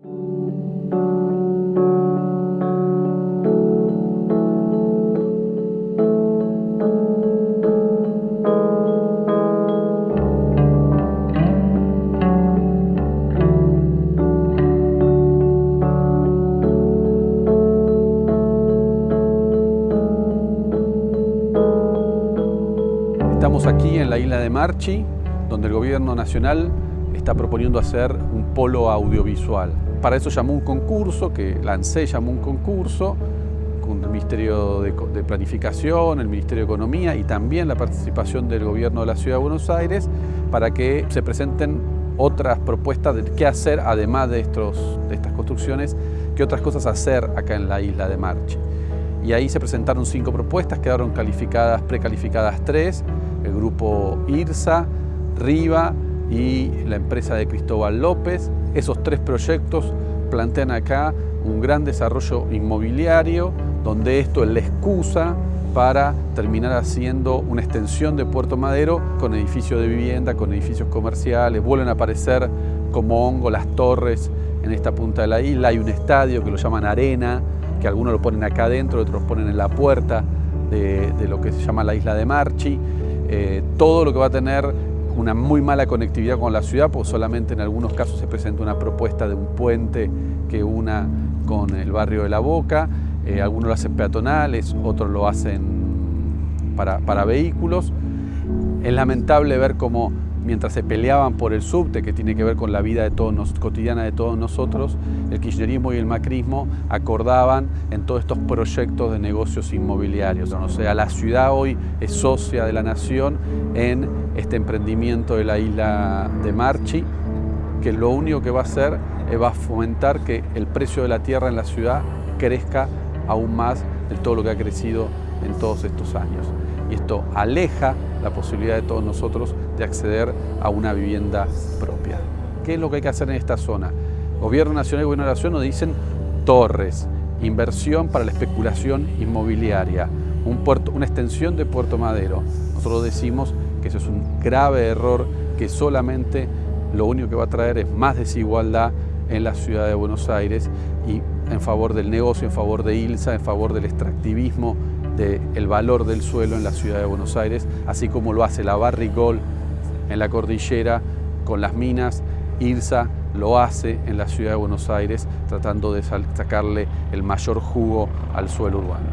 Estamos aquí en la isla de Marchi, donde el gobierno nacional está proponiendo hacer un polo audiovisual. Para eso llamó un concurso, que lancé llamó un concurso, con el Ministerio de, Planificación, el Ministerio de Economía y también la participación del gobierno de la Ciudad de Buenos Aires para que se presenten otras propuestas de qué hacer además de, estos, de estas construcciones, qué otras cosas hacer acá en la isla de Marchi. Y ahí se presentaron cinco propuestas, quedaron calificadas, precalificadas tres, el grupo IRSA, RIVA y la empresa de Cristóbal López. Esos tres proyectos plantean acá un gran desarrollo inmobiliario, donde esto es la excusa para terminar haciendo una extensión de Puerto Madero con edificios de vivienda, con edificios comerciales, vuelven a aparecer como hongo las torres en esta punta de la isla, hay un estadio que lo llaman Arena, que algunos lo ponen acá adentro, otros ponen en la puerta de, de lo que se llama la isla de Marchi, eh, todo lo que va a tener una muy mala conectividad con la ciudad, pues solamente en algunos casos se presenta una propuesta de un puente que una con el barrio de La Boca, eh, algunos lo hacen peatonales, otros lo hacen para, para vehículos. Es lamentable ver cómo mientras se peleaban por el subte, que tiene que ver con la vida de todos cotidiana de todos nosotros, el kirchnerismo y el macrismo acordaban en todos estos proyectos de negocios inmobiliarios. O sea, la ciudad hoy es socia de la nación en este emprendimiento de la isla de Marchi, que lo único que va a hacer es va a fomentar que el precio de la tierra en la ciudad crezca aún más de todo lo que ha crecido en todos estos años. Y esto aleja la posibilidad de todos nosotros de acceder a una vivienda propia. ¿Qué es lo que hay que hacer en esta zona? Gobierno Nacional y Gobierno de la Nación nos dicen torres, inversión para la especulación inmobiliaria, una extensión de Puerto Madero. Nosotros decimos que eso es un grave error que solamente lo único que va a traer es más desigualdad en la ciudad de Buenos Aires y en favor del negocio, en favor de ILSA, en favor del extractivismo del valor del suelo en la ciudad de Buenos Aires, así como lo hace la Barrigol en la cordillera con las minas, IRSA lo hace en la ciudad de Buenos Aires tratando de sacarle el mayor jugo al suelo urbano.